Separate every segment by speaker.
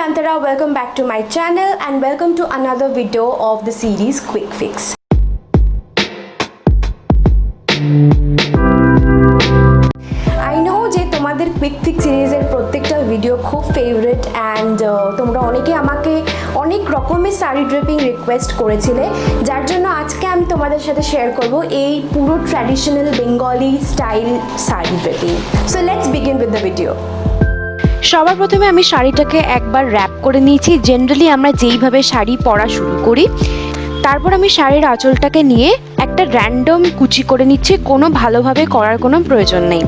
Speaker 1: Antara. Welcome back to my channel and welcome to another video of the series Quick Fix. I know যে তোমাদের quick ফিক সিরিজের প্রত্যেকটা video খুব favourite and তোমরা অনেকে আমাকে অনেক রকমের শাড়ি ড্রেপিং রিকোয়েস্ট করেছিলে, যার জন্য আজকে আমি তোমাদের সাথে শেয়ার করব এই পুরো traditional Bengali style sari draping so let's begin with the video
Speaker 2: সবার প্রথমে আমি শাড়িটাকে একবার র্যাপ করে নিয়েছি। জেনারেলি আমরা যেইভাবে শাড়ি পরা শুরু করি, তারপর আমি শাড়ির আঁচলটাকে নিয়ে একটা র্যান্ডম কুচি করে নিচ্ছি। কোনো ভালোভাবে করার কোনো প্রয়োজন নেই।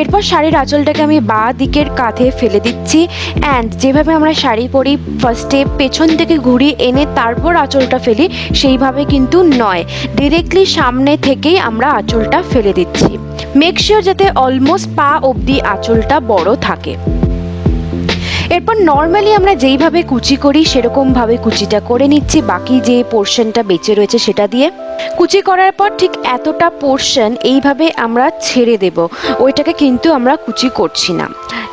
Speaker 2: এরপর শাড়ির আঁচলটাকে আমি বা দিকের কাঁধে ফেলে দিচ্ছি। অ্যান্ড যেভাবে আমরা শাড়ি পরি ফার্স্টে পেছন থেকে ঘুরি এনে তারপর আঁচলটা ফেলি, সেইভাবে কিন্তু নয়। ডিরেক্টলি সামনে থেকেই আমরা আঁচলটা ফেলে দিচ্ছি। মেক শিওর যাতে অলমোস্ট পা অবধি আঁচলটা বড় থাকে। এরপর নর্মালি আমরা যেইভাবে কুচি করি, সেরকমভাবে কুচিটা করে নিচ্ছি। বাকি যে পোর্শনটা বেঁচে রয়েছে সেটা দিয়ে। কুচি করার পর ঠিক এতটা পোর্শন এইভাবে আমরা ছেড়ে দেব। ওইটাকে কিন্তু আমরা কুচি করছি না।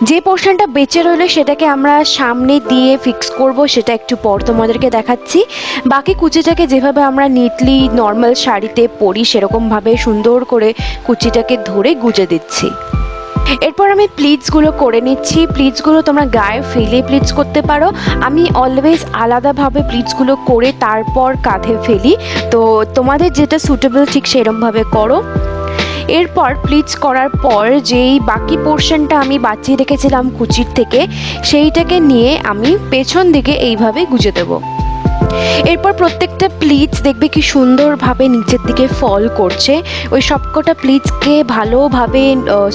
Speaker 2: যে পোর্শনটা বেঁচে রইল সেটাকে আমরা সামনে দিয়ে ফিক্স করব, সেটা একটু পর তোমাদেরকে দেখাচ্ছি। বাকি কুচিটাকে যেভাবে আমরা নিটলি নর্মাল শাড়িতে পরি, সেরকমভাবে সুন্দর করে কুচিটাকে ধরে গুজে দিচ্ছি। এরপর আমি প্লিটসগুলো করে নিচ্ছি। প্লিটসগুলো তোমরা গায়ে ফেলে প্লিটস করতে পারো। আমি অলওয়েজ আলাদাভাবে প্লিটসগুলো করে তারপর কাঁধে ফেলি। তো তোমাদের যেটা সুটেবল ঠিক সেরমভাবে করো। এরপর প্লিটস করার পর যেই বাকি পোর্শনটা আমি বাঁচিয়ে রেখেছিলাম কুচির থেকে, সেইটাকে নিয়ে আমি পেছন দিকে এইভাবে গুজে দেবো। এরপর প্রত্যেকটা প্লিটস দেখবে কি সুন্দরভাবে নিচের দিকে ফল করছে। ওই সবকটা প্লিটসকে ভালোভাবে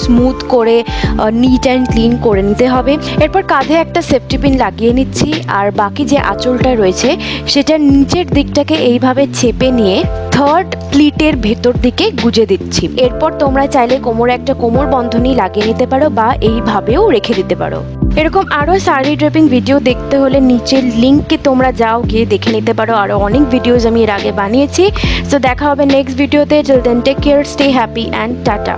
Speaker 2: স্মুথ করে নিট অ্যান্ড ক্লিন করে নিতে হবে। এরপর কাঁধে একটা সেফটি পিন লাগিয়ে নিচ্ছি। আর বাকি যে আঁচলটা রয়েছে, সেটা নিচের দিকটাকে এইভাবে চেপে নিয়ে থার্ড প্লিটের ভেতর দিকে গুজে দিচ্ছি। এরপর তোমরা চাইলে কোমরে একটা কোমর বন্ধনী লাগিয়ে নিতে পারো বা এইভাবেও রেখে দিতে পারো। এরকম আরও শাড়ি ড্রেপিং ভিডিও দেখতে হলে নিচের লিঙ্কে তোমরা যাও, গিয়ে দেখে নিতে পারো। আরও অনেক ভিডিওজ আমি এর আগে বানিয়েছি। তো দেখা হবে নেক্সট ভিডিওতে জল then take care stay happy and tata.